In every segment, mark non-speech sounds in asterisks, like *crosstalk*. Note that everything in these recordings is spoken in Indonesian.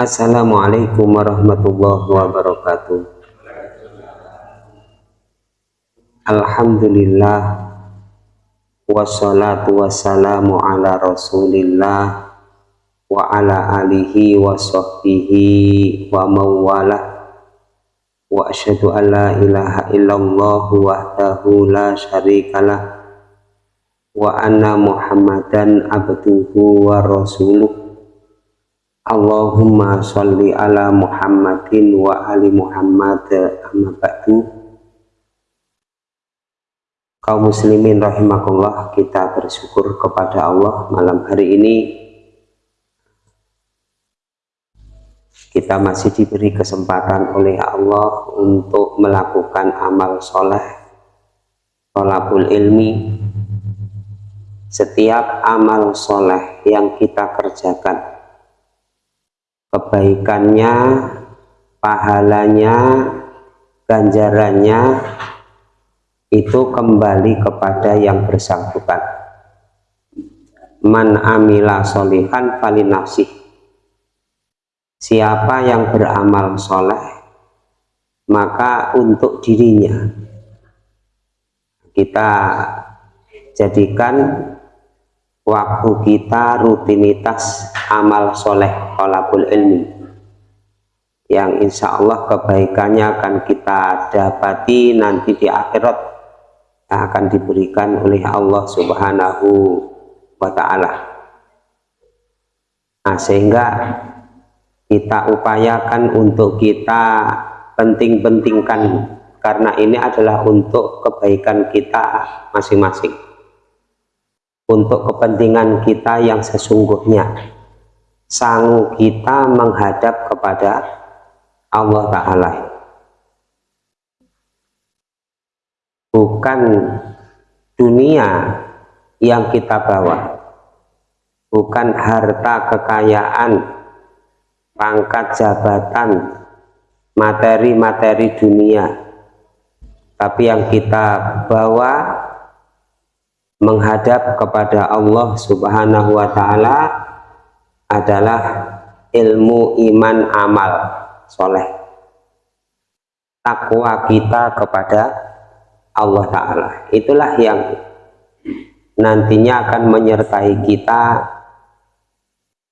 Assalamualaikum warahmatullahi wabarakatuh. Alhamdulillah Wassalatu wassalamu ala rasulillah Wa ala alihi wa sahbihi wa mawalah Wa asyhadu an la ilaha illallah wahdahu la syarikalah Wa anna muhammadan abduhu wa rasuluh. Allahumma sholli ala Muhammadin wa ali Muhammad amma ba'du. Kaum muslimin rahimakumullah kita bersyukur kepada Allah malam hari ini. Kita masih diberi kesempatan oleh Allah untuk melakukan amal soleh tolabul ilmi setiap amal soleh yang kita kerjakan kebaikannya, pahalanya, ganjarannya itu kembali kepada yang bersangkutan. Man amila solihan falinafsih. Siapa yang beramal soleh, maka untuk dirinya. Kita jadikan waktu kita rutinitas amal soleh kolabul ilmi. Yang insya Allah kebaikannya akan kita dapati nanti di akhirat yang akan diberikan oleh Allah subhanahu wa ta'ala. Nah sehingga kita upayakan untuk kita penting-pentingkan karena ini adalah untuk kebaikan kita masing-masing untuk kepentingan kita yang sesungguhnya. Sanggup kita menghadap kepada Allah Ta'ala. Bukan dunia yang kita bawa. Bukan harta kekayaan pangkat jabatan materi-materi dunia. Tapi yang kita bawa menghadap kepada Allah subhanahu wa ta'ala adalah ilmu iman amal soleh. Takwa kita kepada Allah Ta'ala. Itulah yang nantinya akan menyertai kita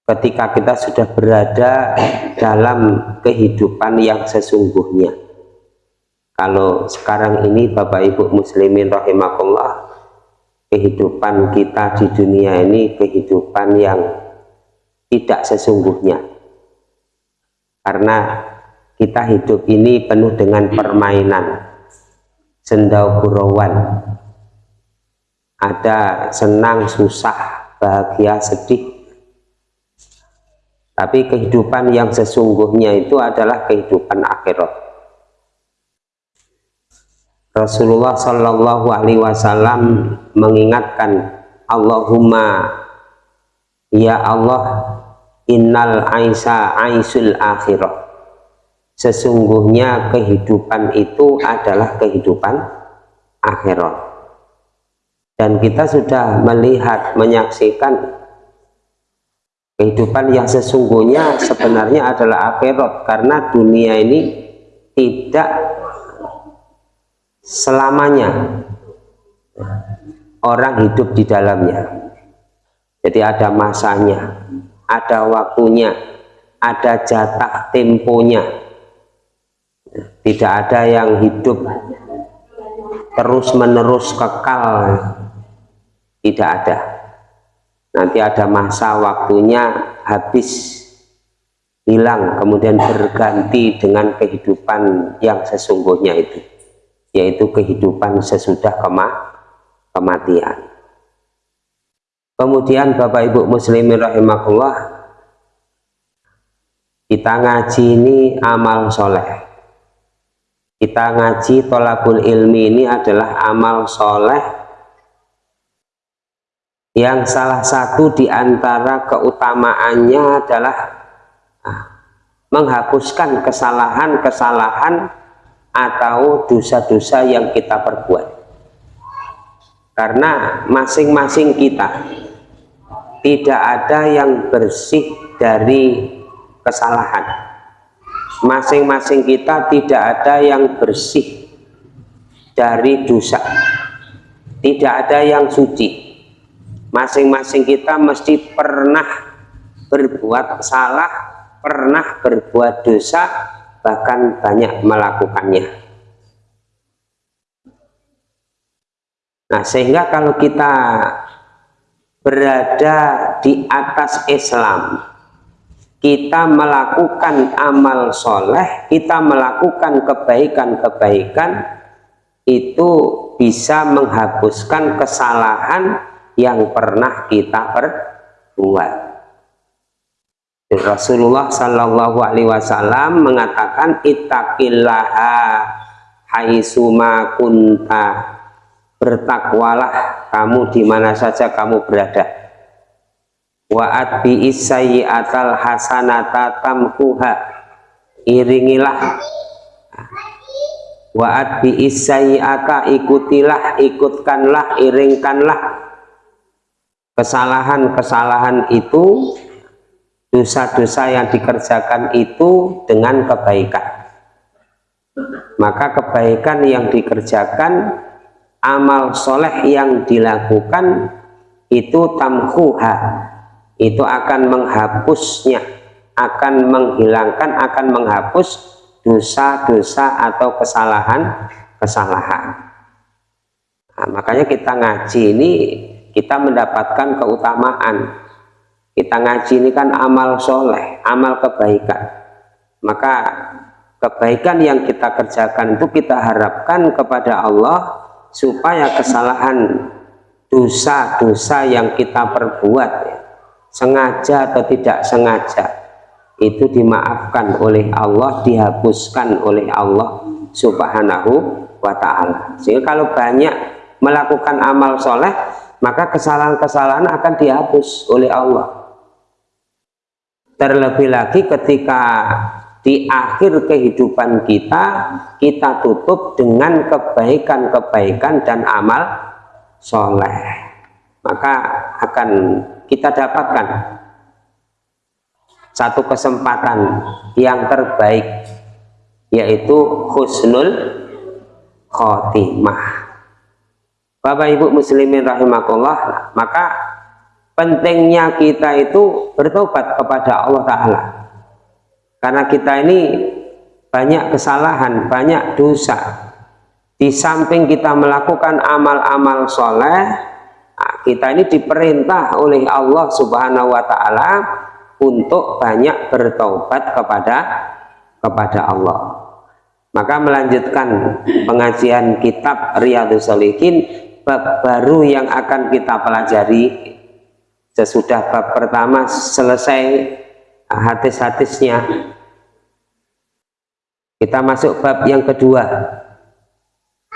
ketika kita sudah berada dalam kehidupan yang sesungguhnya. Kalau sekarang ini Bapak Ibu Muslimin rahimakumullah kehidupan kita di dunia ini kehidupan yang tidak sesungguhnya. Karena kita hidup ini penuh dengan permainan. Sendau gurauan ada senang susah bahagia sedih. Tapi kehidupan yang sesungguhnya itu adalah kehidupan akhirat Rasulullah Shallallahu Alaihi Wasallam mengingatkan Allahumma ya Allah innal aisa aisul akhirah. Sesungguhnya kehidupan itu adalah kehidupan akhirat. Dan kita sudah melihat menyaksikan kehidupan yang sesungguhnya sebenarnya adalah akhirat karena dunia ini tidak selamanya. Orang hidup di dalamnya. Jadi ada masanya ada waktunya ada jatah temponya. Tidak ada yang hidup terus menerus kekal. Tidak ada. Nanti ada masa waktunya habis hilang kemudian berganti dengan kehidupan yang sesungguhnya itu yaitu kehidupan sesudah kema kematian. Kemudian Bapak Ibu muslimin rahimahullah kita ngaji ini amal soleh. Kita ngaji tolabul ilmi ini adalah amal soleh yang salah satu di antara keutamaannya adalah ah, menghapuskan kesalahan-kesalahan atau dosa-dosa yang kita perbuat. Karena masing-masing kita tidak ada yang bersih dari kesalahan. Masing-masing kita tidak ada yang bersih dari dosa. Tidak ada yang suci. Masing-masing kita mesti pernah berbuat salah pernah berbuat dosa bahkan banyak melakukannya nah sehingga kalau kita berada di atas Islam kita melakukan amal soleh kita melakukan kebaikan-kebaikan itu bisa menghapuskan kesalahan yang pernah kita perbuat. Rasulullah Shallallahu Alaihi Wasallam mengatakan itakillaha haisuma kunta. Bertakwalah kamu di mana saja kamu berada. Wa'at bi atal hasanata tamkuha. Iringilah. Wa'at bi aka ikutilah, ikutkanlah, iringkanlah. Kesalahan-kesalahan itu dosa-dosa yang dikerjakan itu dengan kebaikan maka kebaikan yang dikerjakan amal soleh yang dilakukan itu tamhuha itu akan menghapusnya akan menghilangkan akan menghapus dosa-dosa atau kesalahan-kesalahan. Nah, makanya kita ngaji ini kita mendapatkan keutamaan. Kita ngaji ini kan amal soleh, amal kebaikan. Maka kebaikan yang kita kerjakan itu kita harapkan kepada Allah supaya kesalahan dosa-dosa yang kita perbuat ya, sengaja atau tidak sengaja itu dimaafkan oleh Allah dihapuskan oleh Allah subhanahu wa ta'ala sehingga kalau banyak melakukan amal soleh maka kesalahan-kesalahan akan dihapus oleh Allah terlebih lagi ketika di akhir kehidupan kita kita tutup dengan kebaikan-kebaikan dan amal soleh. Maka akan kita dapatkan satu kesempatan yang terbaik yaitu husnul khotimah. Bapak Ibu muslimin rahimakumullah maka pentingnya kita itu bertobat kepada Allah Ta'ala. Karena kita ini banyak kesalahan, banyak dosa. Di samping kita melakukan amal-amal soleh kita ini diperintah oleh Allah Subhanahu Wa Ta'ala untuk banyak bertobat kepada kepada Allah. Maka melanjutkan pengajian kitab Riyadus Solihin bab baru yang akan kita pelajari sesudah bab pertama selesai hadis-hadisnya kita masuk bab yang kedua.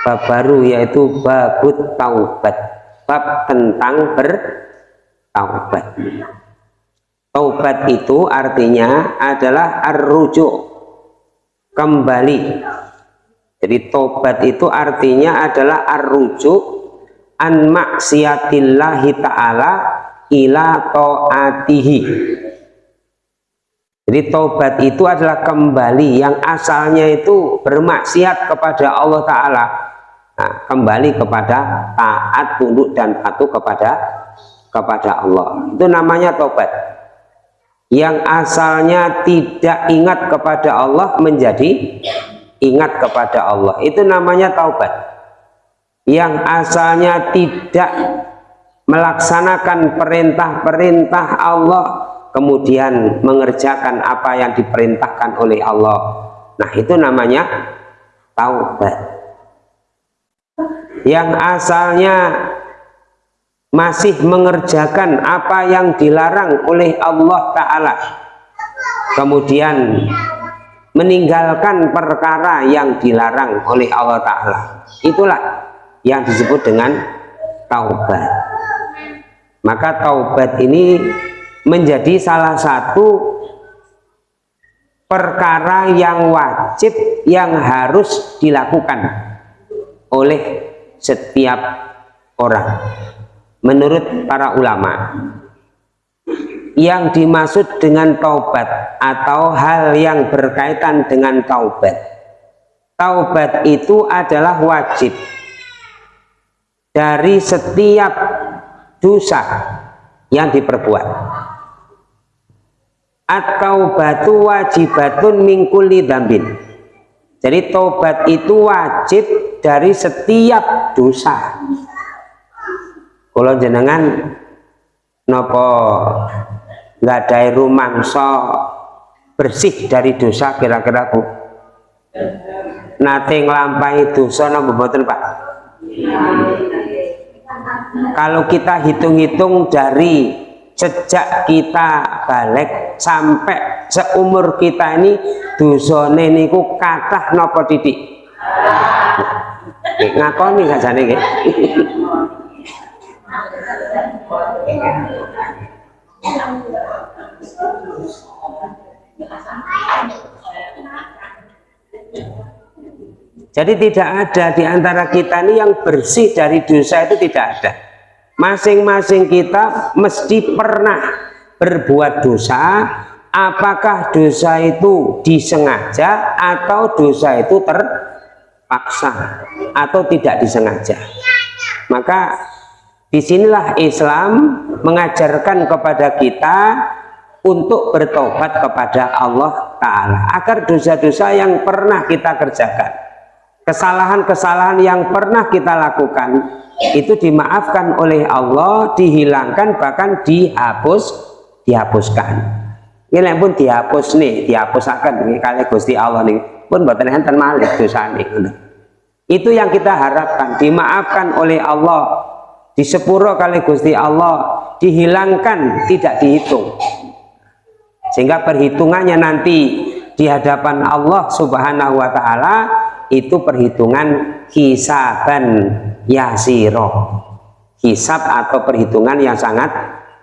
Bab baru yaitu babut taubat. Bab tentang bertaubat. Taubat itu artinya adalah arrujuk kembali. Jadi taubat itu artinya adalah arrujuk an maksiatillahi ta'ala ila ta'atihi. Jadi taubat itu adalah kembali yang asalnya itu bermaksiat kepada Allah Ta'ala. Nah, kembali kepada taat, tunduk, dan patuh kepada kepada Allah. Itu namanya taubat yang asalnya tidak ingat kepada Allah menjadi ingat kepada Allah itu namanya taubat yang asalnya tidak melaksanakan perintah-perintah Allah kemudian mengerjakan apa yang diperintahkan oleh Allah. Nah itu namanya taubat. Yang asalnya masih mengerjakan apa yang dilarang oleh Allah Ta'ala. Kemudian meninggalkan perkara yang dilarang oleh Allah Ta'ala. Itulah yang disebut dengan taubat maka taubat ini menjadi salah satu perkara yang wajib yang harus dilakukan oleh setiap orang. Menurut para ulama yang dimaksud dengan taubat atau hal yang berkaitan dengan taubat taubat itu adalah wajib dari setiap dosa yang diperbuat. Atau batu wajibatun mingkuli dambin. Jadi taubat itu wajib dari setiap dosa. Kalau jenengan nopo nggak ada rumangso bersih dari dosa kira-kira bu? Nate ngelampai dosa nopo boten pak kalau kita hitung-hitung dari sejak kita balik sampai seumur kita ini dosane niku kathah nopo titik? Ngakoni sajane nggih jadi tidak ada di antara kita ini yang bersih dari dosa itu tidak ada. Masing-masing kita mesti pernah berbuat dosa, apakah dosa itu disengaja atau dosa itu terpaksa atau tidak disengaja. Maka di sinilah Islam mengajarkan kepada kita untuk bertobat kepada Allah Ta'ala agar dosa-dosa yang pernah kita kerjakan kesalahan-kesalahan yang pernah kita lakukan itu dimaafkan oleh Allah dihilangkan bahkan dihapus dihapuskan. Ini pun dihapus nih dihapusakan nih kali Gusti Allah nih. Pun buatan enten malik dosa nih itu yang kita harapkan dimaafkan oleh Allah. Disepuro kali Gusti Allah dihilangkan tidak dihitung. Sehingga perhitungannya nanti di hadapan Allah subhanahu wa ta'ala itu perhitungan hisaban yasiro. Hisab atau perhitungan yang sangat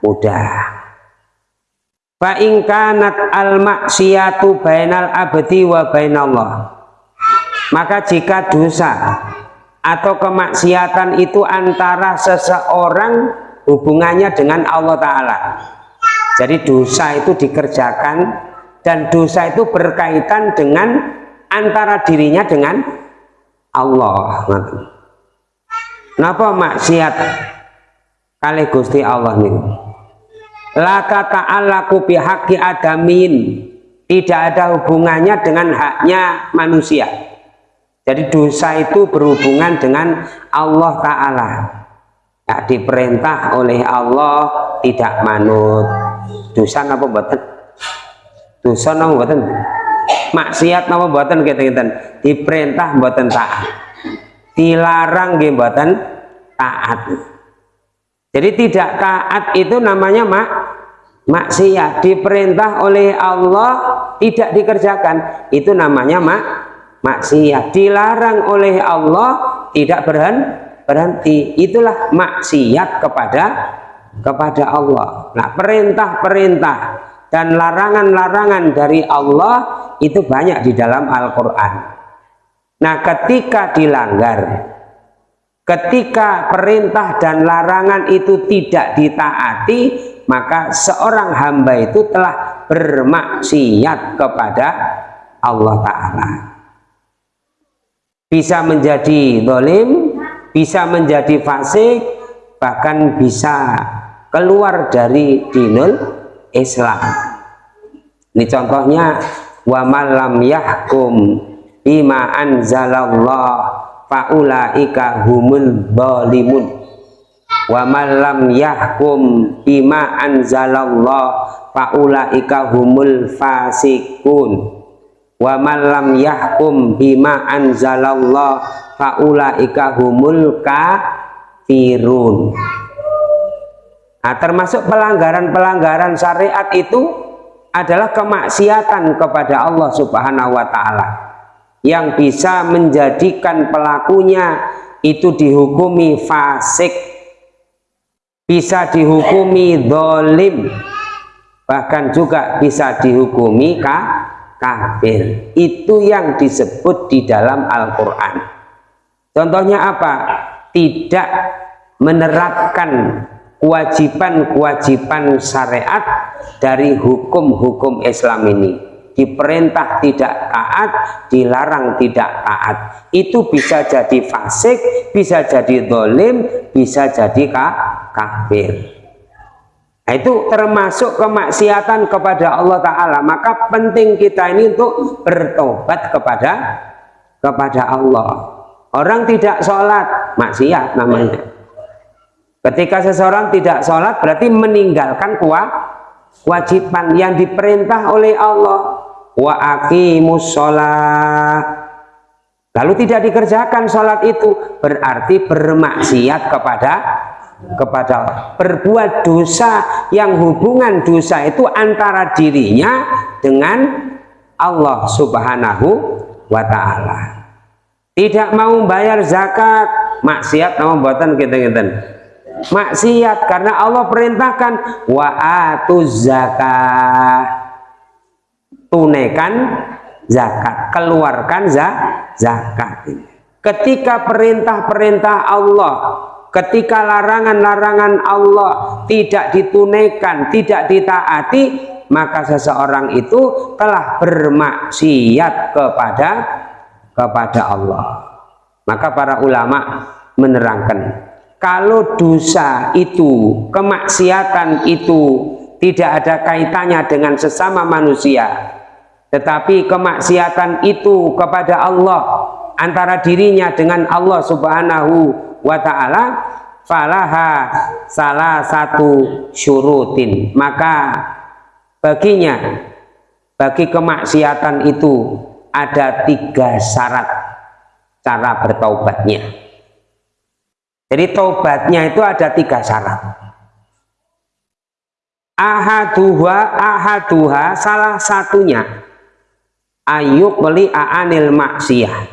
mudah. Fa'ingkanat al maksiatu bainal abdi wa bainallah. Maka jika dosa atau kemaksiatan itu antara seseorang hubungannya dengan Allah Ta'ala. Jadi dosa itu dikerjakan dan dosa itu berkaitan dengan antara dirinya dengan Allah. Kenapa maksiat kali Gusti Allah nih laka ta'alaku bihaqi adamin. Tidak ada hubungannya dengan haknya manusia. Jadi dosa itu berhubungan dengan Allah Ta'ala. Ya, diperintah oleh Allah tidak manut. Dosa apa buatan dosa apa buatan maksiat nama buatan kita kita diperintah buatan taat. Dilarang buatan taat. Jadi tidak taat itu namanya mak maksiat. Diperintah oleh Allah tidak dikerjakan itu namanya mak maksiat. Dilarang oleh Allah tidak berhenti berhenti. Itulah maksiat kepada kepada Allah. Nah perintah-perintah dan larangan-larangan dari Allah itu banyak di dalam Al-Quran. Nah ketika dilanggar ketika perintah dan larangan itu tidak ditaati maka seorang hamba itu telah bermaksiat kepada Allah Ta'ala. Bisa menjadi dolim bisa menjadi fasik bahkan bisa keluar dari dinul Islam. Ini contohnya wa malam yahkum bima anzalallah faulaika humul zalimun. Wa malam yahkum bima anzalallah faulaika humul fasikun wa malam yahkum bima anzalallah faulaika humul kafirun Nah, termasuk pelanggaran-pelanggaran syariat itu adalah kemaksiatan kepada Allah Subhanahu wa taala. Yang bisa menjadikan pelakunya itu dihukumi fasik bisa dihukumi dolim bahkan juga bisa dihukumi kafir. Itu yang disebut di dalam Al-Quran. Contohnya apa? tidak menerapkan kewajiban-kewajiban syariat dari hukum-hukum Islam ini. Diperintah tidak taat dilarang tidak taat. Itu bisa jadi fasik bisa jadi dolim bisa jadi kafir. Nah, itu termasuk kemaksiatan kepada Allah Ta'ala. Maka penting kita ini untuk bertobat kepada kepada Allah. Orang tidak sholat maksiat namanya ketika seseorang tidak sholat berarti meninggalkan kewajiban yang diperintah oleh Allah. Wa aqimus sholat. Lalu tidak dikerjakan sholat itu berarti bermaksiat kepada kepada berbuat dosa yang hubungan dosa itu antara dirinya dengan Allah subhanahu wa ta'ala. Tidak mau bayar zakat. Maksiat nama buatan kita kita maksiat karena Allah perintahkan wa atuz zakat tunaikan zakat keluarkan za zakat ketika perintah-perintah Allah ketika larangan-larangan Allah tidak ditunaikan tidak ditaati maka seseorang itu telah bermaksiat kepada kepada Allah. Maka para ulama menerangkan kalau dosa itu kemaksiatan itu tidak ada kaitannya dengan sesama manusia. Tetapi kemaksiatan itu kepada Allah antara dirinya dengan Allah subhanahu wa ta'ala falaha salah satu syurutin. Maka baginya bagi kemaksiatan itu ada tiga syarat cara bertaubatnya jadi taubatnya itu ada tiga syarat. Ahaduha ahaduha salah satunya. Ayuk beli aanil maksiyah.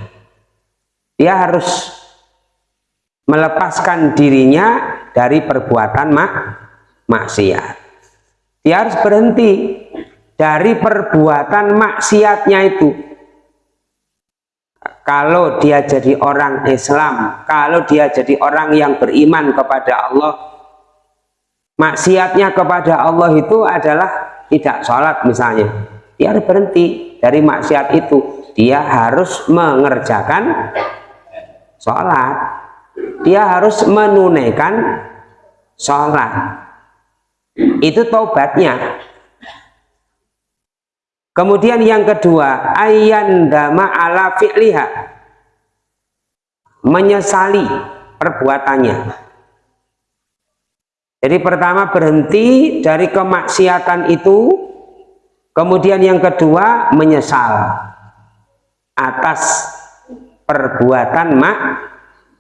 Dia harus melepaskan dirinya dari perbuatan mak maksiat. Dia harus berhenti dari perbuatan maksiatnya itu kalau dia jadi orang Islam kalau dia jadi orang yang beriman kepada Allah maksiatnya kepada Allah itu adalah tidak sholat misalnya. Dia harus berhenti dari maksiat itu. Dia harus mengerjakan sholat. Dia harus menunaikan sholat. Itu taubatnya kemudian yang kedua dama ala fi'liha menyesali perbuatannya jadi pertama berhenti dari kemaksiatan itu Kemudian yang kedua menyesal atas perbuatan mak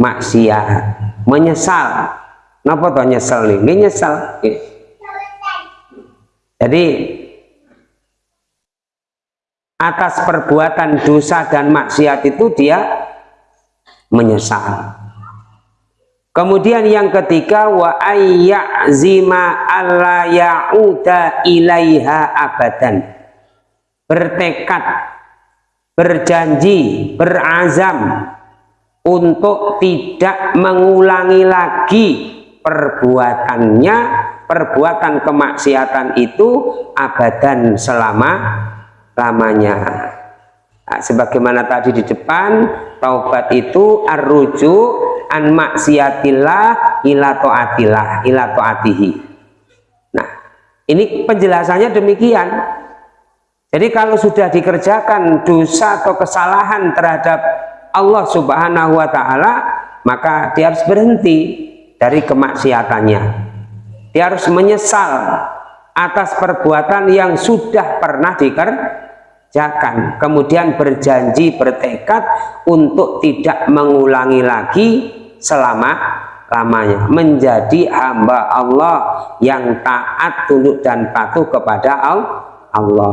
maksiat. Menyesal. Napa to nyesel nih? nyesal. Jadi atas perbuatan dosa dan maksiat itu dia menyesal. Kemudian yang ketiga wa ayyazima alla ya'uda ilaiha abadan. Bertekad, berjanji, berazam untuk tidak mengulangi lagi perbuatannya, perbuatan kemaksiatan itu abadan selama lamanya. Nah, sebagaimana tadi di depan, taubat itu arruju an maksiatillah ila taatillah ila taatihi. Nah ini penjelasannya demikian. Jadi kalau sudah dikerjakan dosa atau kesalahan terhadap Allah subhanahu wa ta'ala maka dia harus berhenti dari kemaksiatannya. Dia harus menyesal atas perbuatan yang sudah pernah dikerjakan. Kemudian berjanji bertekad untuk tidak mengulangi lagi selama lamanya menjadi hamba Allah yang taat tunduk dan patuh kepada Allah.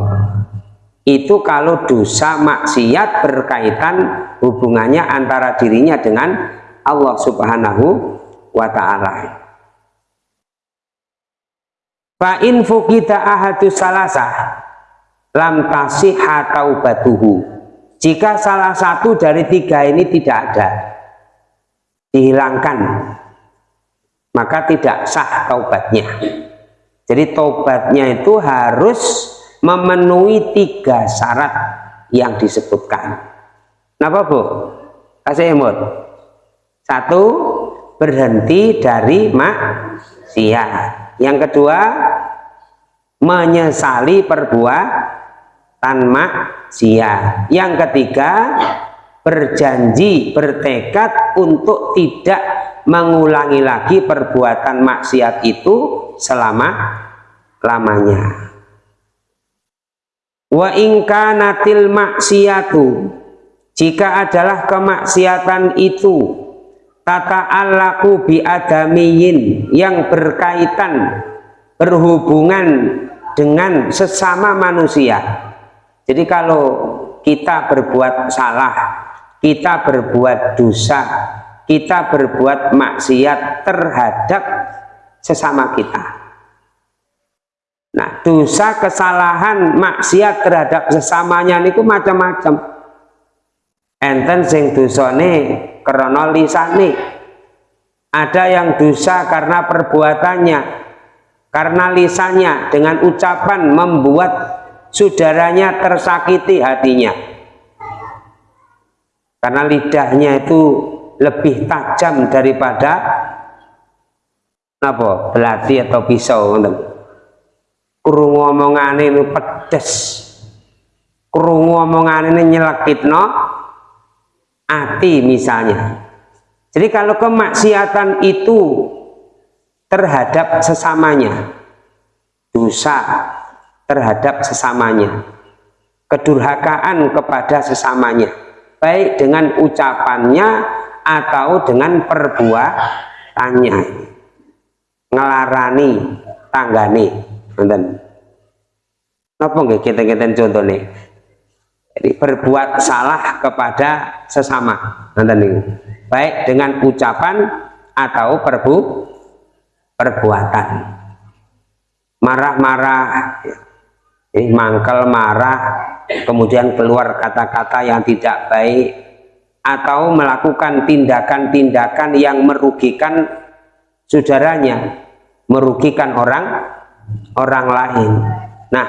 Itu kalau dosa maksiat berkaitan hubungannya antara dirinya dengan Allah subhanahu wa ta'ala fa'in fukita ahadu salasa lam tasihha taubatuhu. Jika salah satu dari tiga ini tidak ada dihilangkan maka tidak sah taubatnya. Jadi taubatnya itu harus memenuhi tiga syarat yang disebutkan. Kenapa bu? kasih emot satu berhenti dari maksiat yang kedua menyesali perbuatan maksiat. Yang ketiga berjanji bertekad untuk tidak mengulangi lagi perbuatan maksiat itu selama lamanya. Wa ingka natil maksiatu jika adalah kemaksiatan itu tata alaku biadamiyin yang berkaitan berhubungan dengan sesama manusia. Jadi kalau kita berbuat salah kita berbuat dosa kita berbuat maksiat terhadap sesama kita. Nah dosa kesalahan maksiat terhadap sesamanya itu macam-macam enten sing dosane krana lisane. Ada yang dosa karena perbuatannya karena lisannya dengan ucapan membuat saudaranya tersakiti hatinya. Karena lidahnya itu lebih tajam daripada apa belati atau pisau kurung omongan ini pedes. Kurung omongan ini hati misalnya. Jadi kalau kemaksiatan itu terhadap sesamanya dosa terhadap sesamanya kedurhakaan kepada sesamanya baik dengan ucapannya atau dengan perbuatannya ngelarani tanggane nonton apa nggih kita-kita contohnya berbuat salah kepada sesama. Baik dengan ucapan atau perbu perbuatan. Marah-marah ini mangkel marah kemudian keluar kata-kata yang tidak baik atau melakukan tindakan-tindakan yang merugikan saudaranya merugikan orang orang lain. Nah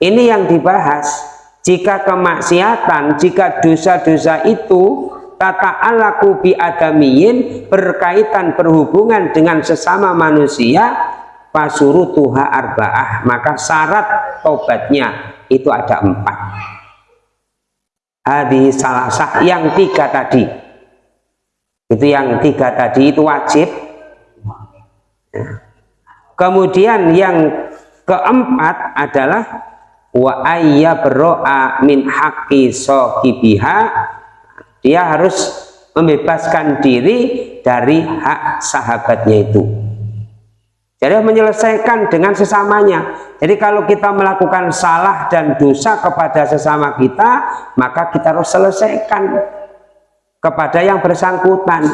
ini yang dibahas jika kemaksiatan jika dosa-dosa itu tata alaku biadamiyin berkaitan berhubungan dengan sesama manusia pasuru tuha arba'ah. Maka syarat tobatnya itu ada empat. Hadis salah sah yang tiga tadi. Itu yang tiga tadi itu wajib. Kemudian yang keempat adalah wa ayya berro'a min haqqi sohibiha dia harus membebaskan diri dari hak sahabatnya itu jadi menyelesaikan dengan sesamanya. Jadi kalau kita melakukan salah dan dosa kepada sesama kita, maka kita harus selesaikan kepada yang bersangkutan.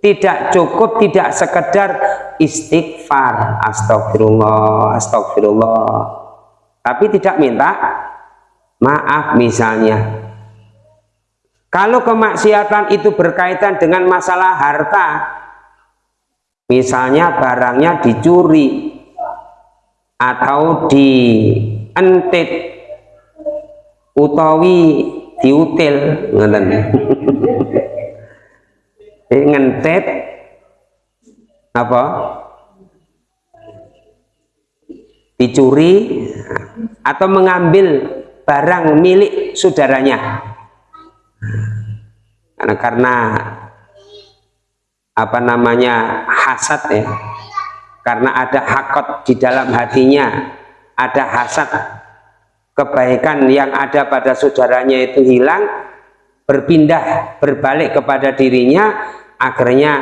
Tidak cukup, tidak sekedar istighfar, astagfirullah, astagfirullah. Tapi tidak minta maaf misalnya. Kalau kemaksiatan itu berkaitan dengan masalah harta, misalnya barangnya dicuri atau dientit utawi diutil ngeten *laughs* ngentit apa dicuri atau mengambil barang milik saudaranya. Karena karena apa namanya hasad ya. Karena ada hakot di dalam hatinya ada hasad kebaikan yang ada pada saudaranya itu hilang berpindah berbalik kepada dirinya akhirnya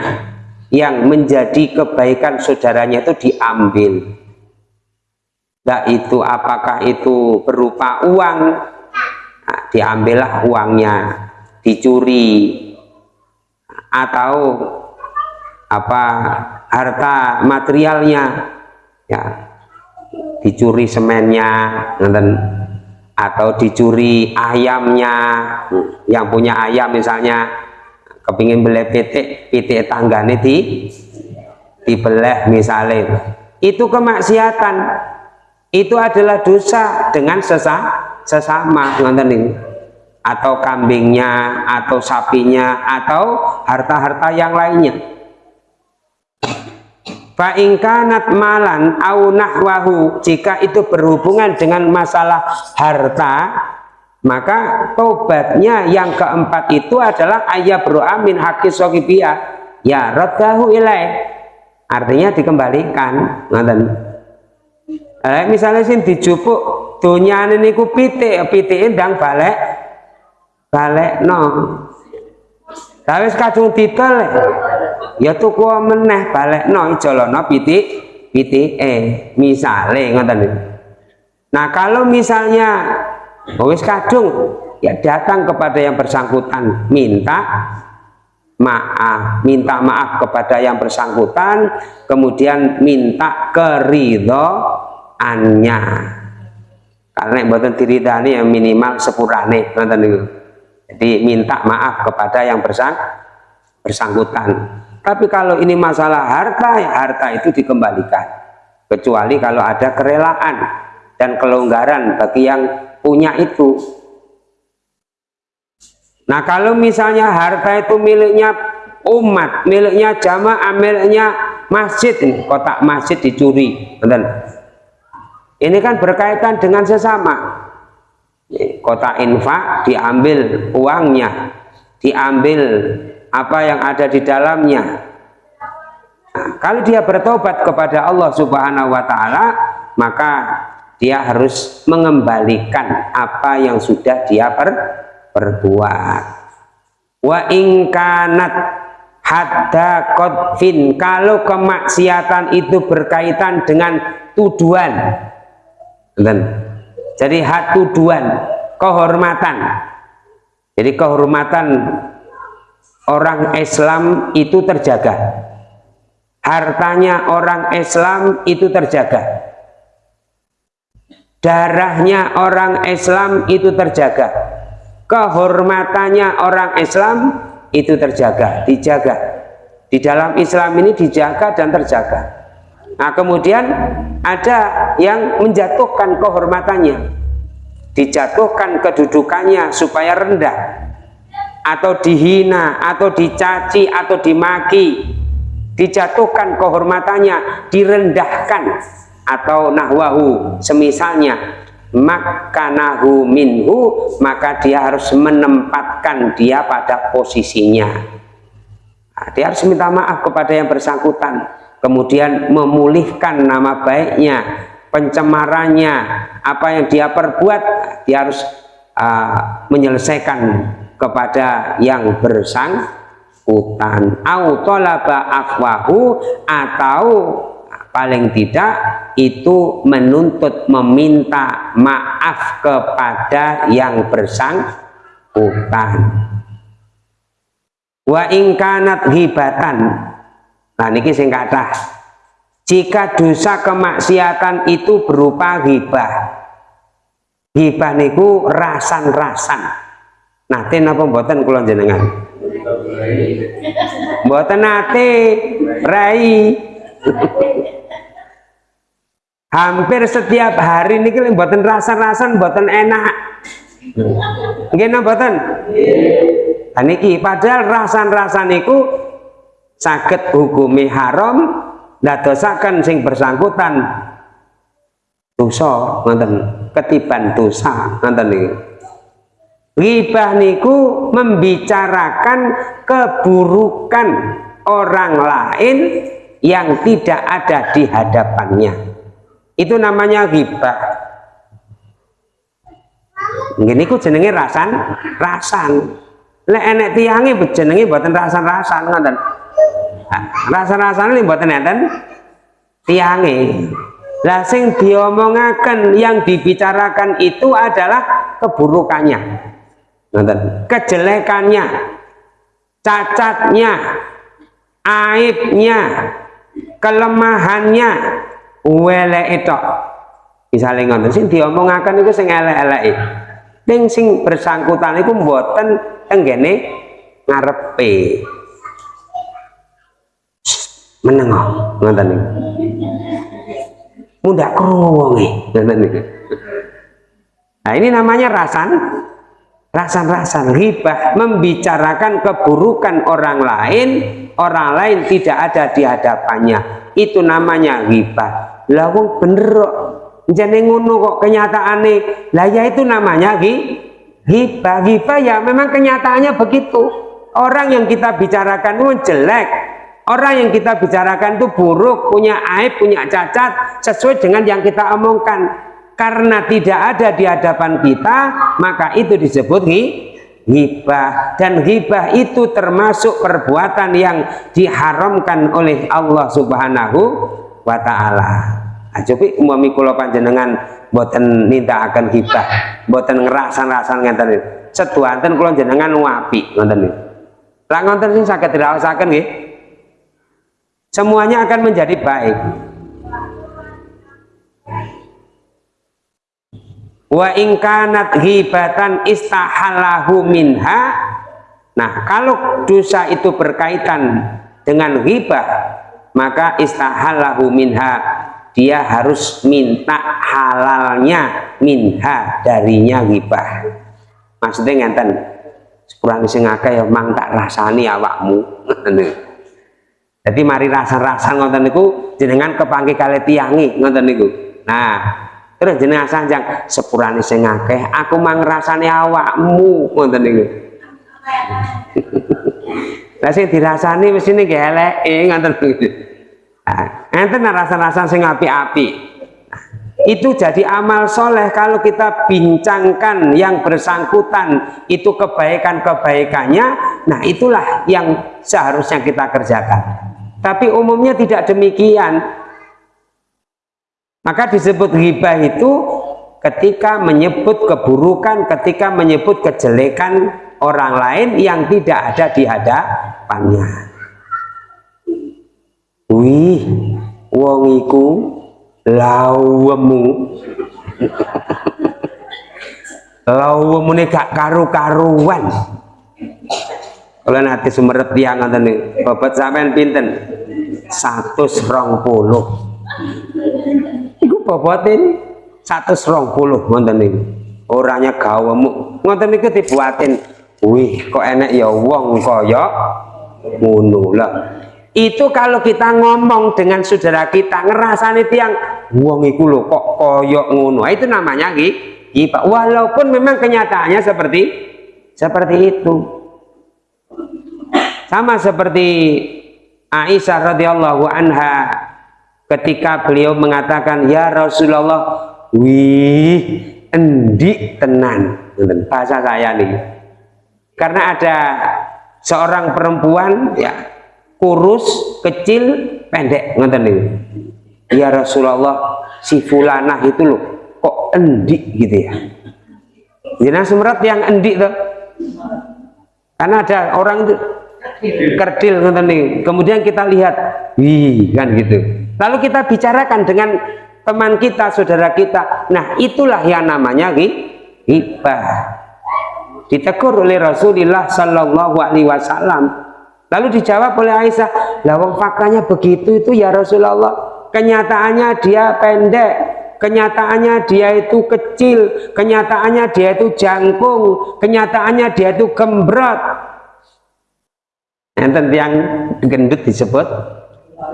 yang menjadi kebaikan saudaranya itu diambil nah itu apakah itu berupa uang? Nah, diambillah uangnya dicuri. Atau apa harta materialnya. Ya dicuri semennya atau dicuri ayamnya yang punya ayam misalnya. Kepingin beli pitik pitik tanggane di dibelah misalnya. Itu kemaksiatan itu adalah dosa dengan sesa, sesama atau kambingnya atau sapinya atau harta-harta yang lainnya. Fa'ingkanat malan au nahwahu jika itu berhubungan dengan masalah harta maka tobatnya yang keempat itu adalah ayat amin hakis sokibia ya rodahu ilai artinya dikembalikan ngoten eh, misalnya sih dijupuk dunyane niku pitik pitik ndang balik balik no tapi kadung titel ya tuku meneh balik no ijolono pitik pitik eh misalnya ngoten nah kalau misalnya wis kadung ya datang kepada yang bersangkutan minta maaf minta maaf kepada yang bersangkutan kemudian minta keridoannya karena buatan diridani yang minimal sepurane jadi minta maaf kepada yang bersang bersangkutan. Tapi kalau ini masalah harta ya harta itu dikembalikan. Kecuali kalau ada kerelaan dan kelonggaran bagi yang punya itu. Nah kalau misalnya harta itu miliknya umat miliknya jamaah miliknya masjid kotak masjid dicuri ini kan berkaitan dengan sesama. Kota infak diambil uangnya diambil apa yang ada di dalamnya. Nah, kalau dia bertobat kepada Allah subhanahu wa ta'ala maka dia harus mengembalikan apa yang sudah dia per, perbuat. Wa ingkanat hadda kodfin kalau kemaksiatan itu berkaitan dengan tuduhan jadi had tuduhan kehormatan. Jadi kehormatan orang Islam itu terjaga. Hartanya orang Islam itu terjaga. Darahnya orang Islam itu terjaga. Kehormatannya orang Islam itu terjaga dijaga. Di dalam Islam ini dijaga dan terjaga nah kemudian ada yang menjatuhkan kehormatannya dijatuhkan kedudukannya supaya rendah atau dihina atau dicaci atau dimaki dijatuhkan kehormatannya direndahkan atau nahwahu semisalnya makanahu minhu maka dia harus menempatkan dia pada posisinya. Nah, dia harus minta maaf kepada yang bersangkutan kemudian memulihkan nama baiknya pencemarannya apa yang dia perbuat dia harus uh, menyelesaikan kepada yang bersangkutan. Au afwahu atau paling tidak itu menuntut meminta maaf kepada yang bersangkutan. Wa ingkanat hibatan nah niki sing kata jika dosa kemaksiatan itu berupa hibah hibah niku rasan-rasan. Nate napa mboten kula jenengan mboten nate rai. Hampir setiap hari ini kita buatan rasa-rasan buatan enak. Gini buatan niki. Padahal rasan-rasan itu sakit hukumi haram dosakan sing bersangkutan. Dosa ngoten. Ketiban dosa ngoten Ribah niku membicarakan keburukan orang lain yang tidak ada di hadapannya. Itu namanya ghibah ini ku jenenge rasan rasan. Lek enek tiange jenenge buatan rasan-rasan ngoten ini buatan enten. Tiange. Lah sing diomongaken yang dibicarakan itu adalah keburukannya. Kejelekannya. Cacatnya. Aibnya. Kelemahannya. Wele itu misalnya ngoten sing diomongaken iku sing elek-eleke. Ning sing bersangkutan iku mboten tenggene ngarepe menengok ngoten niku mudah krungu ngoten niku nah ini namanya rasan. Rasan-rasan ribah membicarakan keburukan orang lain. Orang lain tidak ada di hadapannya. Itu namanya ribah lawung bener jadi ngono kok kenyataannya lah ya itu namanya hibah. Hibah ya memang kenyataannya begitu. Orang yang kita bicarakan itu jelek orang yang kita bicarakan itu buruk punya aib punya cacat sesuai dengan yang kita omongkan karena tidak ada di hadapan kita maka itu disebut hibah dan hibah itu termasuk perbuatan yang diharamkan oleh Allah subhanahu wa ta'ala Ajopi umami kula panjenengan boten minta akan hibah, boten ngerasan-rasan ngeten. Setuanten kula jenengan wapi ngoten niku. Lah ngoten sing saged diraosaken nggih. Semuanya akan menjadi baik. Wa ingkanat hibatan istahalahu minha. Nah, kalau dosa itu berkaitan dengan hibah, maka istahalahu minha dia harus minta halalnya minha darinya ghibah maksudnya ngenten sepurang sing akeh ya mang tak rasani awakmu *laughs* jadi mari rasa-rasa ngoten niku jenengan kepanggih kali tiangi ngoten niku nah terus jenengan sanjang sepurane sing akeh aku mang rasani awakmu ngoten niku *laughs* lah sing dirasani mesti ning eleke ngoten niku Nah, enten rasa-rasa sing api-api. itu jadi amal soleh kalau kita bincangkan yang bersangkutan itu kebaikan-kebaikannya, nah itulah yang seharusnya kita kerjakan. Tapi umumnya tidak demikian. Maka disebut ghibah itu ketika menyebut keburukan, ketika menyebut kejelekan orang lain yang tidak ada di hadapannya. Wih, wong iku lawemu. lawemune gak karu-karuan. Kalau nanti sumerep tiang ngoten nih, bobot sampean pinten? 120. Iku bobotin 120 ngoten niku. Orangnya gawemu. Ngoten niku dibuatin. Wih, kok enak ya wong kaya ngono itu kalau kita ngomong dengan saudara kita ngerasani tiang wong iku lho kok koyok ngono itu namanya ghibah walaupun memang kenyataannya seperti seperti itu sama seperti Aisyah radhiyallahu anha ketika beliau mengatakan ya Rasulullah wih endik tenan bahasa saya nih karena ada seorang perempuan ya kurus, kecil, pendek ngoten niku. Ya Rasulullah, si fulanah itu loh kok endik gitu ya. Jadi semerat yang endik tuh. Karena ada orang itu kerdil. Kemudian kita lihat, wih kan gitu. Lalu kita bicarakan dengan teman kita, saudara kita. Nah, itulah yang namanya ghibah. Ditegur oleh Rasulullah sallallahu alaihi wasallam Lalu dijawab oleh Aisyah, lawang faktanya begitu itu ya Rasulullah. Kenyataannya dia pendek, kenyataannya dia itu kecil, kenyataannya dia itu jangkung, kenyataannya dia itu gembrot. Enten yang gendut disebut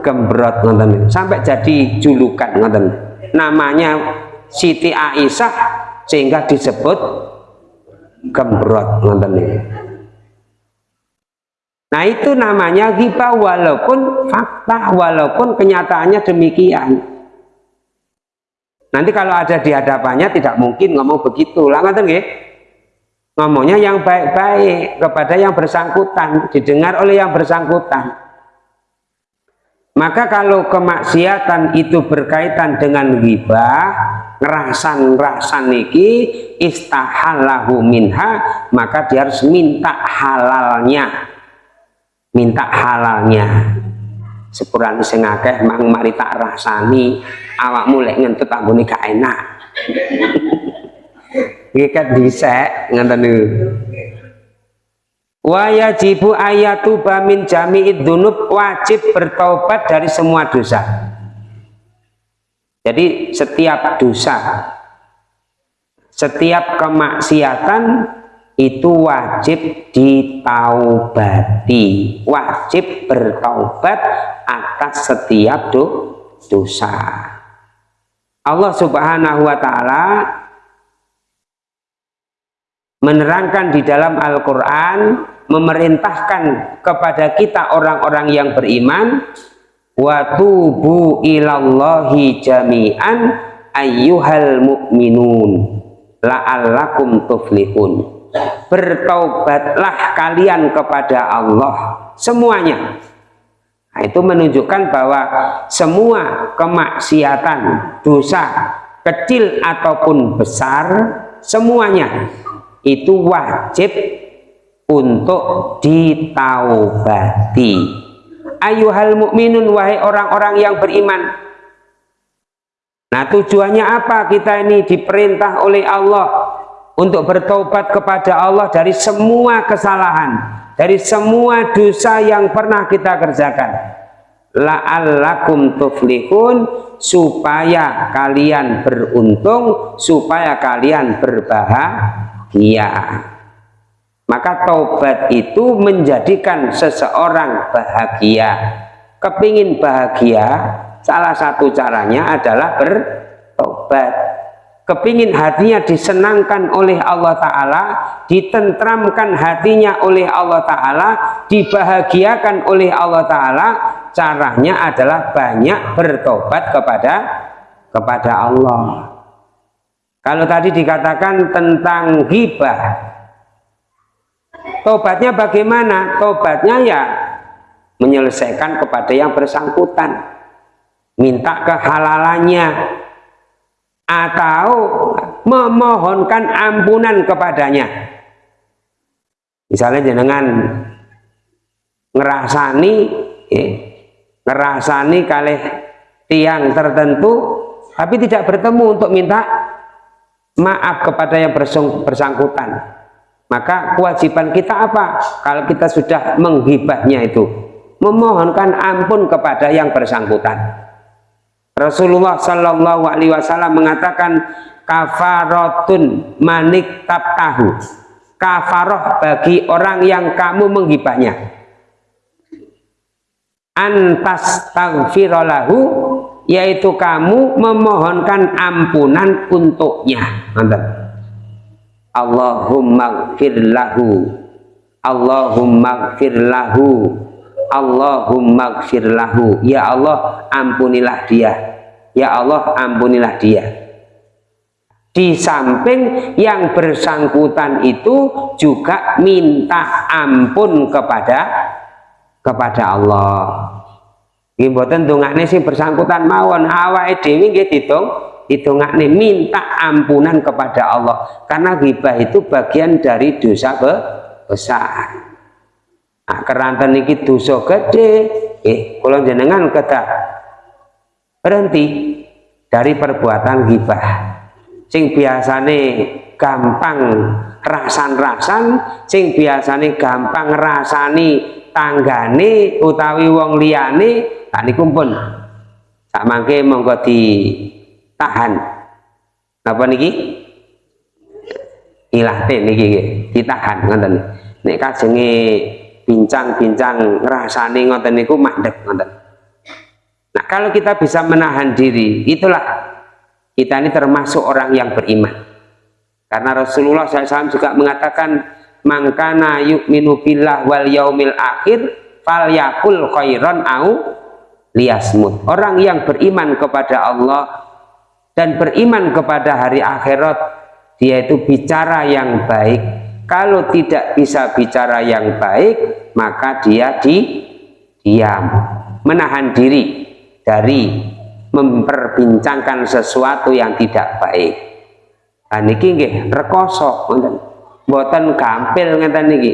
gembrot nonton sampai jadi julukan nonton namanya Siti Aisyah sehingga disebut gembrot nonton Nah itu namanya ghibah walaupun fakta, walaupun kenyataannya demikian. Nanti kalau ada di hadapannya tidak mungkin ngomong begitu. Lah nggih. Ngomongnya yang baik-baik kepada yang bersangkutan, didengar oleh yang bersangkutan. Maka kalau kemaksiatan itu berkaitan dengan ghibah, ngerasan-ngerasan niki istahallahu minha, maka dia harus minta halalnya. Minta halalnya. Sepurane sing akeh mang mari tak rasani awakmu lek ngentut anggone gak enak iki kan dhisik ngoten niku. Wa yajibu ayatu bamin jami'id dunub wajib bertobat dari semua dosa. Jadi setiap dosa setiap kemaksiatan itu wajib ditaubati. Wajib bertaubat atas setiap do dosa. Allah subhanahu wa ta'ala menerangkan di dalam Al-Quran memerintahkan kepada kita orang-orang yang beriman wa tubu ilallahi jami'an ayyuhal mu'minun la'allakum tuflihun. Bertaubatlah kalian kepada Allah semuanya. Nah, itu menunjukkan bahwa semua kemaksiatan dosa kecil ataupun besar semuanya itu wajib untuk ditaubati. Ayuhal mukminun wahai orang-orang yang beriman. Nah tujuannya apa kita ini diperintah oleh Allah untuk bertobat kepada Allah dari semua kesalahan dari semua dosa yang pernah kita kerjakan? La'allakum tuflihun supaya kalian beruntung supaya kalian berbahagia bahagia maka taubat itu menjadikan seseorang bahagia. Kepingin bahagia salah satu caranya adalah bertobat kepingin hatinya disenangkan oleh Allah Ta'ala ditentramkan hatinya oleh Allah Ta'ala dibahagiakan oleh Allah Ta'ala caranya adalah banyak bertobat kepada kepada Allah kalau tadi dikatakan tentang hibah, tobatnya bagaimana? Tobatnya ya menyelesaikan kepada yang bersangkutan, minta kehalalannya, atau memohonkan ampunan kepadanya. Misalnya jenengan ngerasani, eh, ngerasani kalih tiang tertentu, tapi tidak bertemu untuk minta maaf kepada yang bersangkutan. Maka kewajiban kita apa? Kalau kita sudah menghibahnya itu memohonkan ampun kepada yang bersangkutan. Rasulullah Shallallahu Alaihi Wasallam mengatakan kafarotun manik tab tahu kafaroh bagi orang yang kamu menghibahnya. Antas tagfirolahu yaitu kamu memohonkan ampunan untuknya. Allahumma gfirlahu Allahumma gfirlahu Allahumma gfirlahu ya Allah ampunilah dia. Ya Allah ampunilah dia. Di samping yang bersangkutan itu juga minta ampun kepada kepada Allah Nggih mboten ndongakne sing bersangkutan mawon awake dhewe nggih ditung hitungane minta ampunan kepada Allah karena ghibah itu bagian dari dosa besar. Nah, keranten iki dosa gede, eh kula jenengan kedah berhenti dari perbuatan ghibah. Sing biasane gampang rasan-rasan, sing biasane gampang rasani tanggane utawi wong liyane tak niku pun sak mangke monggo ditahan. Napa niki? Ilahte niki ditahan ngoten. Nek kajenge bincang-bincang ngrasani ngoten niku mandek ngoten. Nah kalau kita bisa menahan diri itulah kita ini termasuk orang yang beriman karena Rasulullah SAW juga mengatakan mangkana yu'minu billah wal yaumil akhir fal yakul khairan au liasmut orang yang beriman kepada Allah dan beriman kepada hari akhirat dia itu bicara yang baik. Kalau tidak bisa bicara yang baik maka dia di diam menahan diri dari memperbincangkan sesuatu yang tidak baik nah niki nggih rekoso mboten gampil ngeten niki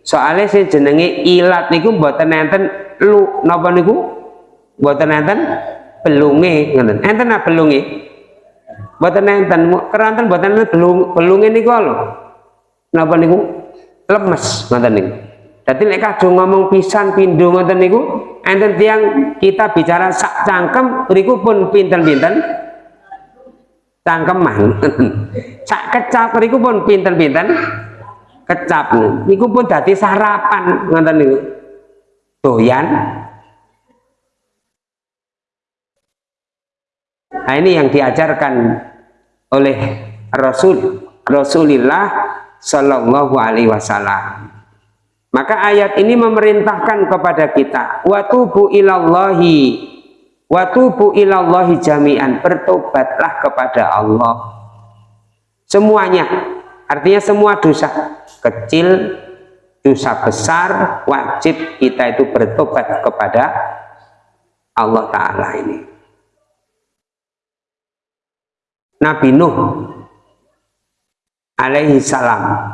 soalnya saya jenenge ilat niku mboten enten lu napa niku Buatan enten belunge ngoten. Enten apa belunge? Buatan enten keranten buatan enten belung belunge niku lho. Napa niku? lemes ngoten niku dadi nek kadung ngomong pisan pindho ngoten niku enten tiang kita bicara sak cangkem riku pun pinten-pinten cangkeman. *laughs* Sak kecap riku pun pinten-pinten. Kecap. Niku pun dadi sarapan ngoten niku. Doyan. Nah ini yang diajarkan oleh Rasul Rasulullah Shallallahu Alaihi Wasallam. Maka ayat ini memerintahkan kepada kita watubu ilallahi watubu ilallahi jami'an bertobatlah kepada Allah. Semuanya artinya semua dosa kecil dosa besar wajib kita itu bertobat kepada Allah Ta'ala ini. Nabi Nuh alaihi salam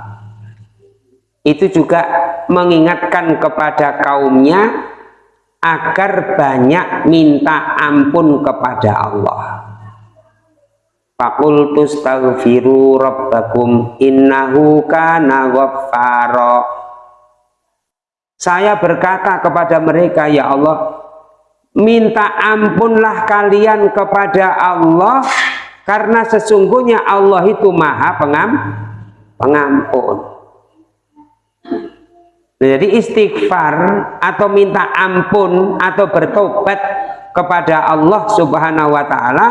itu juga mengingatkan kepada kaumnya agar banyak minta ampun kepada Allah. Fakultu staghfiru rabbakum innahu kana ghaffara. Saya berkata kepada mereka ya Allah minta ampunlah kalian kepada Allah karena sesungguhnya Allah itu maha pengam, pengampun jadi istighfar atau minta ampun atau bertobat kepada Allah subhanahu wa ta'ala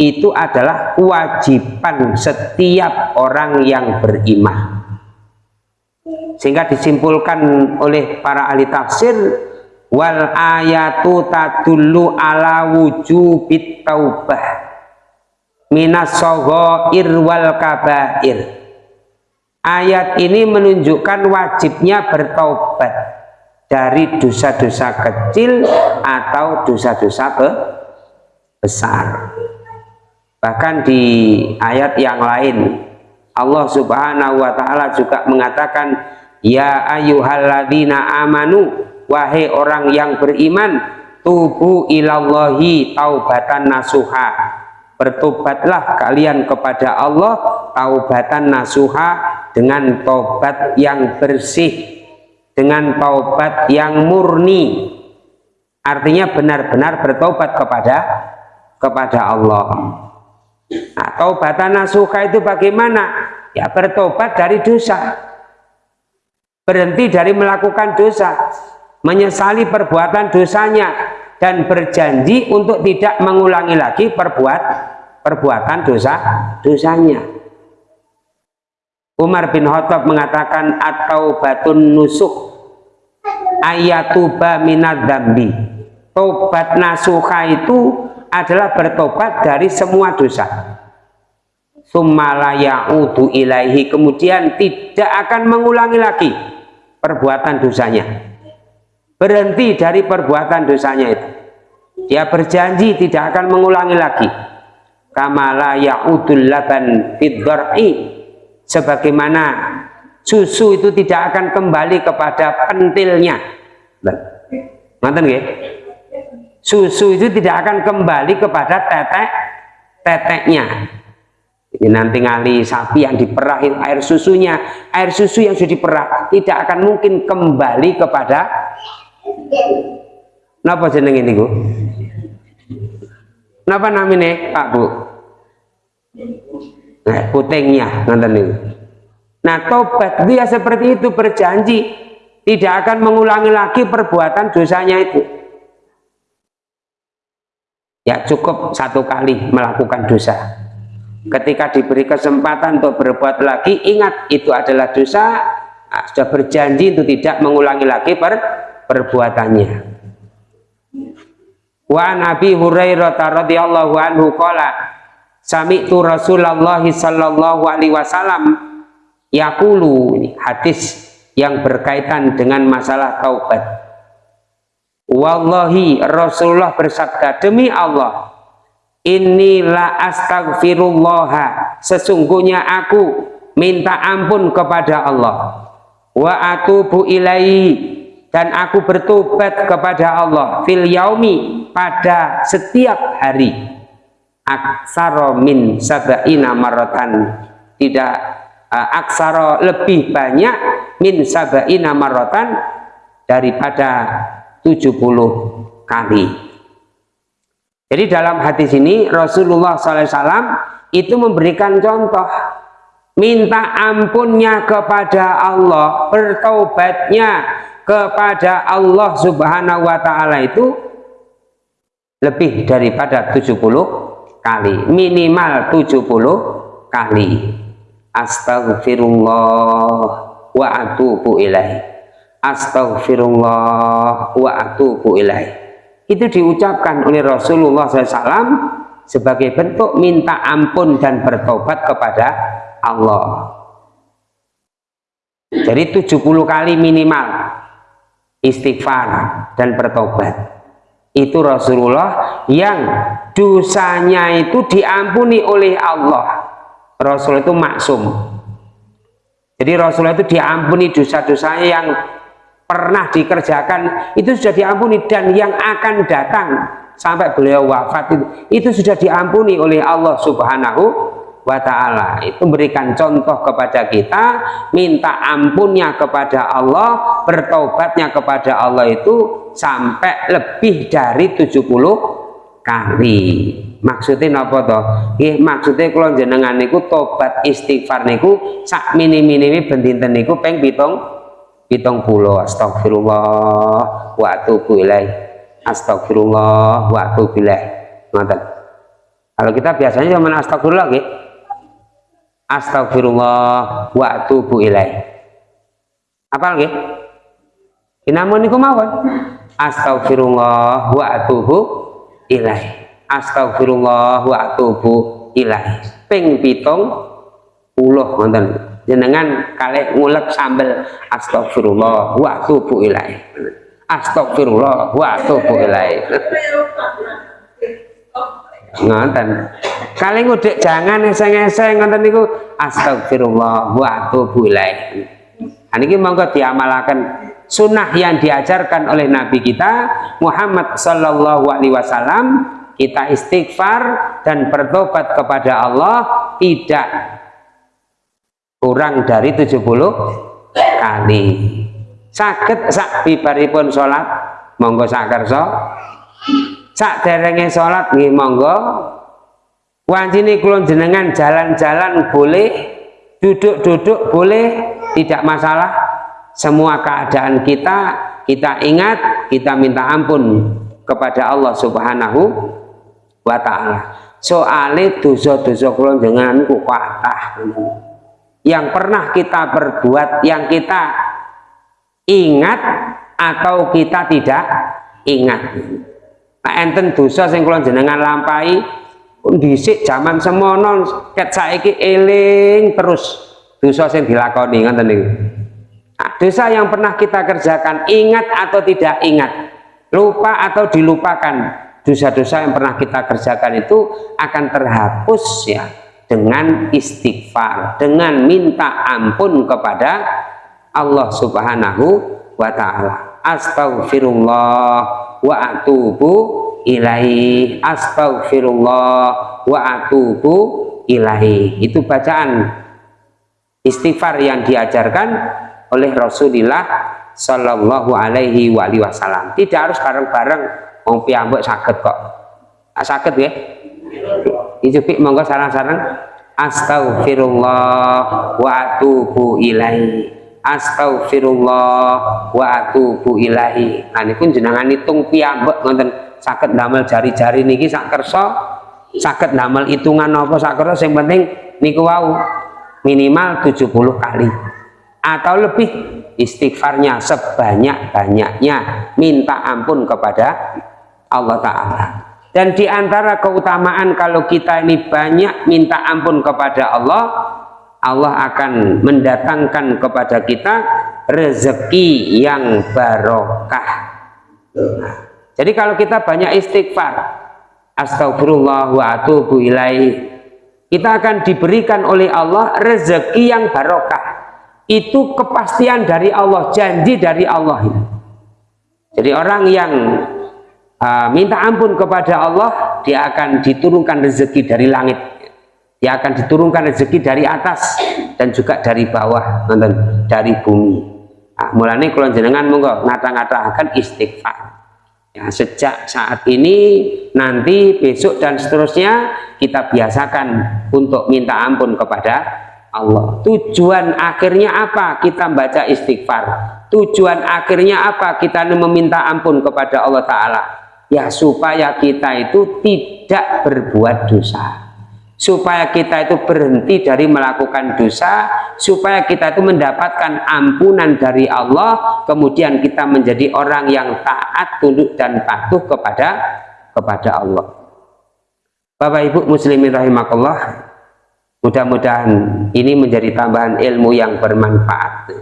itu adalah kewajiban setiap orang yang beriman. Sehingga disimpulkan oleh para ahli tafsir wal ayatu tadullu ala wujubit taubah minas wal kabair ayat ini menunjukkan wajibnya bertaubat dari dosa-dosa kecil atau dosa-dosa besar. Bahkan di ayat yang lain Allah subhanahu wa ta'ala juga mengatakan Ya ayyuhalladzina amanu Wahai orang yang beriman Tubu ilallahi taubatan nasuha. Bertobatlah kalian kepada Allah Taubatan nasuha Dengan taubat yang bersih Dengan taubat yang murni Artinya benar-benar bertobat kepada kepada Allah Nah, taubatan nasuha itu bagaimana? Ya bertobat dari dosa. Berhenti dari melakukan dosa. Menyesali perbuatan dosanya. Dan berjanji untuk tidak mengulangi lagi perbuat perbuatan dosa dosanya. Umar bin Khattab mengatakan atau batun nusuk ayatuba minad dambi. Tobat nasuha itu adalah bertobat dari semua dosa. Udu ilaihi. Kemudian tidak akan mengulangi lagi perbuatan dosanya. Berhenti dari perbuatan dosanya itu. Dia berjanji tidak akan mengulangi lagi. Kamala ya'udul laban fiddar'i sebagaimana susu itu tidak akan kembali kepada pentilnya nonton nggih susu itu tidak akan kembali kepada tetek teteknya ini nanti ngali sapi yang diperahin air susunya air susu yang sudah diperah tidak akan mungkin kembali kepada Napa jeneng ini Bu? Napa namanya Pak Bu? Nah, putingnya nanti nih. Nah, tobat dia seperti itu berjanji tidak akan mengulangi lagi perbuatan dosanya itu. Ya cukup satu kali melakukan dosa. Ketika diberi kesempatan untuk berbuat lagi ingat itu adalah dosa nah, sudah berjanji untuk tidak mengulangi lagi per perbuatannya. Wa nabi hurairah radhiyallahu anhu qala sami'tu rasulullah sallallahu alaihi wasallam. Yaqulu hadis yang berkaitan dengan masalah taubat. Wallahi Rasulullah bersabda demi Allah inilah astagfirullah sesungguhnya aku minta ampun kepada Allah. Wa atubu ilaihi. Dan aku bertobat kepada Allah fil yaumi pada setiap hari aksaro min sabaina maratan tidak uh, aksara lebih banyak min sabaina marrotan daripada 70 kali. Jadi dalam hadis ini Rasulullah SAW itu memberikan contoh. Minta ampunnya kepada Allah bertaubatnya kepada Allah subhanahu wa ta'ala itu lebih daripada 70 kali. Minimal 70 kali. Astagfirullah wa atubu ilaih. Astagfirullah wa atubu ilaih. Itu diucapkan oleh Rasulullah SAW sebagai bentuk minta ampun dan bertobat kepada Allah. Jadi 70 kali minimal istighfar dan bertobat itu Rasulullah yang dosanya itu diampuni oleh Allah. Rasul itu maksum. Jadi Rasulullah itu diampuni dosa-dosanya yang pernah dikerjakan itu sudah diampuni dan yang akan datang sampai beliau wafat itu, itu sudah diampuni oleh Allah subhanahu wa ta'ala. Itu berikan contoh kepada kita minta ampunnya kepada Allah bertobatnya kepada Allah itu sampai lebih dari 70 kali. Maksudnya apa toh? Eh, maksudnya kalau jenengan niku tobat istighfar niku sak mini-mini bendinten niku peng pitung pitung puluh. Astagfirullah wa atubu ilaih. Astagfirullah wa atubillah ngoten. Kalau kita biasanya cuma astagfirullah gitu astagfirullah wa atubu ilaih. Lagi namun niku mawon astagfirullah wa atubu ilaih. Astagfirullah wa atubu ilaih. Ping pitung puluh ngoten jenengan kali ngulek sambel astagfirullah wa atubu ilaih. Astagfirullah wa atubu ilaih. Ngoten. Kali ngudek jangan eseng-eseng ngoten niku. Astagfirullah wa atubu ilaih. Niki monggo diamalaken sunnah yang diajarkan oleh nabi kita Muhammad sallallahu alaihi wasallam kita istighfar dan bertobat kepada Allah tidak kurang dari 70 kali. Sakit sak bibaripun sholat monggo sak kerso sak derenge sholat nggih monggo. Wancine kula jenengan jalan-jalan boleh duduk-duduk boleh tidak masalah semua keadaan kita kita ingat kita minta ampun kepada Allah subhanahu wa ta'ala. Soalnya dosa-dosa kula jenengan ku yang pernah kita perbuat yang kita ingat atau kita tidak ingat. Nah enten dosa sing kula jenengan lampahi dhisik zaman semono ket saiki eling terus dosa sing dilakoni ngoten niku dosa yang pernah kita kerjakan ingat atau tidak ingat lupa atau dilupakan dosa-dosa yang pernah kita kerjakan itu akan terhapus ya dengan istighfar dengan minta ampun kepada Allah subhanahu wa ta'ala. Astagfirullah wa atubu ilaih. Astagfirullah wa atubu ilaih. Itu bacaan istighfar yang diajarkan oleh Rasulullah Shallallahu Alaihi Wasallam. Tidak harus bareng-bareng. Mau piambuk sakit kok. Sakit ya ijupik monggo sarang-sarang astagfirullah wa atubu ilaih Astaghfirullah wa atubu ilahi. Nah pun jenengan hitung piyambak ngoten sakit damel jari-jari niki sak saged damel hitungan apa sak sing penting niku wau. Minimal 70 kali atau lebih istighfarnya sebanyak-banyaknya. Minta ampun kepada Allah Ta'ala. Dan di antara keutamaan kalau kita ini banyak minta ampun kepada Allah Allah akan mendatangkan kepada kita rezeki yang barokah. Nah, jadi kalau kita banyak istighfar astagfirullah wa atubu ilaih kita akan diberikan oleh Allah rezeki yang barokah itu kepastian dari Allah janji dari Allah. Jadi orang yang uh, minta ampun kepada Allah dia akan diturunkan rezeki dari langit. Dia akan diturunkan rezeki dari atas dan juga dari bawah nonton dari bumi. Nah, mulanya kalau jenengan monggo ngata-ngata akan istighfar. Ya sejak saat ini nanti besok dan seterusnya kita biasakan untuk minta ampun kepada Allah. Tujuan akhirnya apa? Kita baca istighfar. Tujuan akhirnya apa? Kita meminta ampun kepada Allah Ta'ala. Ya supaya kita itu tidak berbuat dosa. Supaya kita itu berhenti dari melakukan dosa. Supaya kita itu mendapatkan ampunan dari Allah. Kemudian kita menjadi orang yang taat tunduk dan patuh kepada kepada Allah. Bapak Ibu muslimin rahimakallah mudah-mudahan ini menjadi tambahan ilmu yang bermanfaat.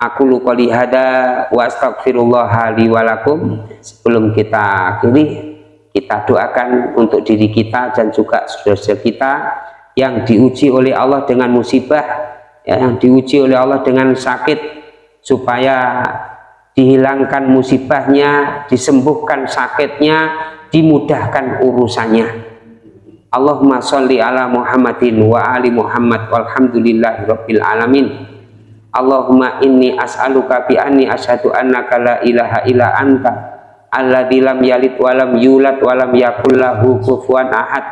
Aku luka lihada wa astagfirullah walakum sebelum kita akhiri kita doakan untuk diri kita dan juga saudara-saudara kita yang diuji oleh Allah dengan musibah ya, yang diuji oleh Allah dengan sakit supaya dihilangkan musibahnya disembuhkan sakitnya dimudahkan urusannya Allahumma sholli ala Muhammadin wa ali Muhammad walhamdulillahi rabbil alamin. Allahumma inni as'aluka bi anni asyhadu annaka la ilaha illa anta alladzi lam yalid walam yulad walam yakul lahu kufuwan ahad.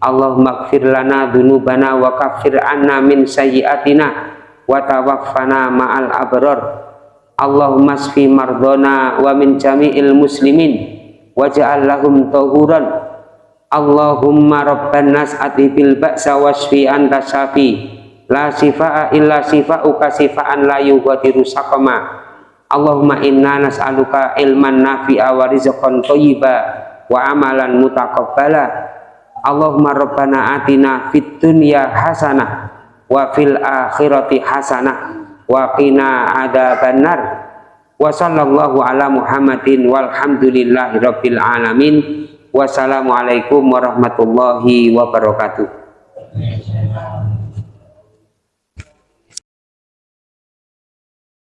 Allahumma gfir lana dunubana wa kafir anna min sayyiatina wa tawaffana ma'al abrar. Allahumma sfi mardona wa min jami'il muslimin waj'al lahum tahuran Allahumma rabban nas atibil ba'sa wasfi anta syafi la sifa'a illa sifa'uka sifa'an la yughadiru saqama. Allahumma inna nas'aluka ilman nafi'a wa rizqan thayyiba wa amalan mutaqabbala. Allahumma rabbana atina fid dunya hasanah wa fil akhirati hasanah wa qina adzabannar wa sallallahu ala muhammadin walhamdulillahi rabbil alamin wassalamualaikum warahmatullahi wabarakatuh